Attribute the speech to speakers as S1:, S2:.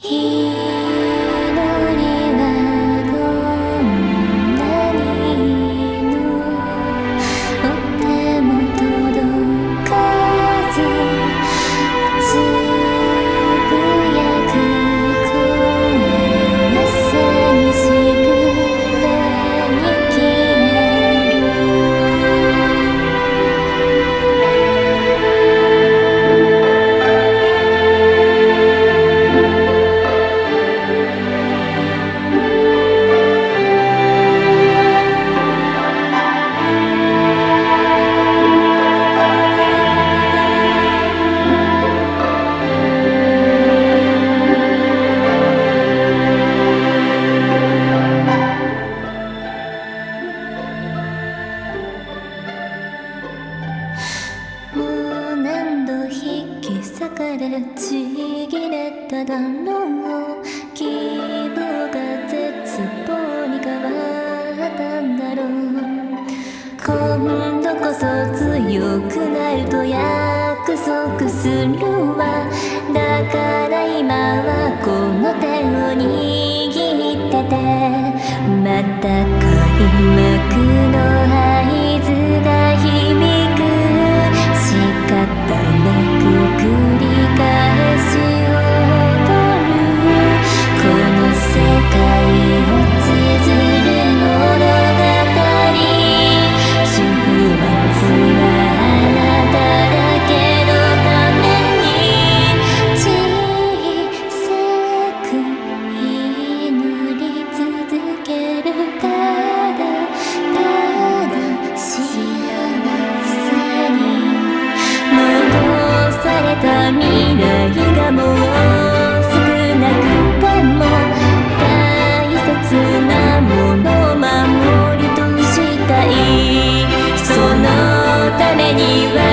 S1: He れちぎれただろう希望が絶望に変わったんだろう。今度こそ強くなると約束するわ。だから今はこの手を握ってて。またた未来がもう少なくても大切なものを守り通したいそのためには